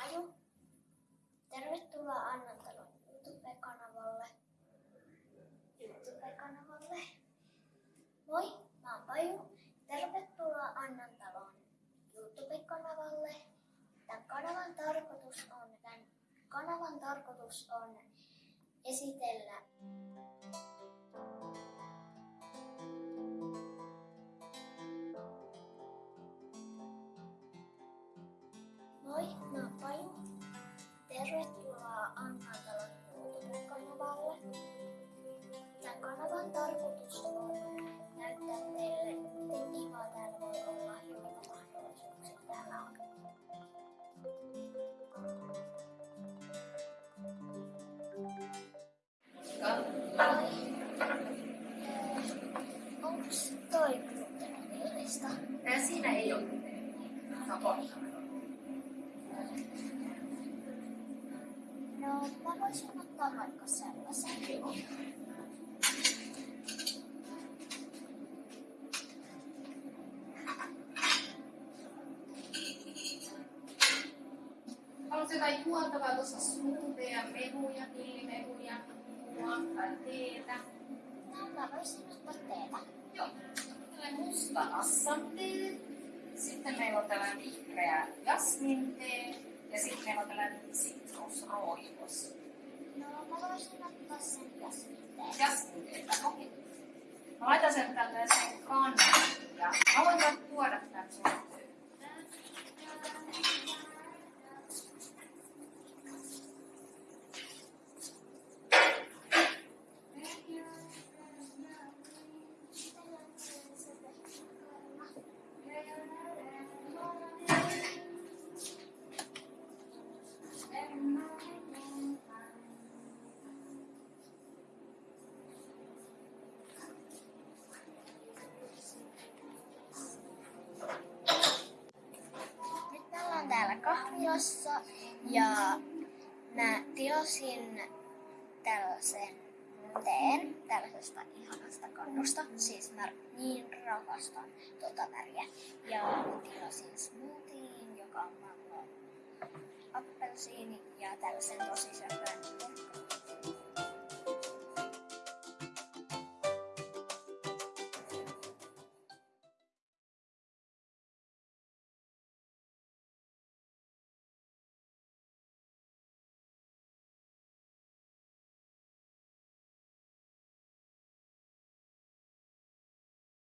Paju. Tervetuloa Annantalon YouTube-kanavalle. YouTube-kanavalle. Moi, mä oon Paju. Tervetuloa Annantalon YouTube-kanavalle. Tämän kanavan tarkoitus on, tämän kanavan tarkoitus on esitellä Tervetuloa Annatalon YouTube-kanavalle. Tämän kanavan tarkoitus on näyttää teille, miten kivaa täällä voi olla ja mitä mahdollisuuksia täällä on. Onks toi gluteenillista? Siinä ei ole. Se on pohjalla. Mä voisin ottaa vaikka sellaisen. Haluatko jotain juotavaa tuossa smoothieja, mehuja, villimehuja, tai teetä? No, mä voisin ottaa teetä. Joo. Tällainen musta assan tee. Sitten meillä on tällainen vihreä jasmin tee. Ja sitten meillä on tällainen sitrusroivos. No, mä voisin ottaa sen jasminteen. Jasmin teetä, okei. Mä laitan sen tällaiseen kannan. Ja mä voin tuoda tän sun kahvilassa ja mä tilasin tällaisen teen tällaisesta ihanasta kannusta. Siis mä niin rakastan tota väriä. Ja mä tilasin smoothien, joka on mango appelsiini ja tällaisen tosi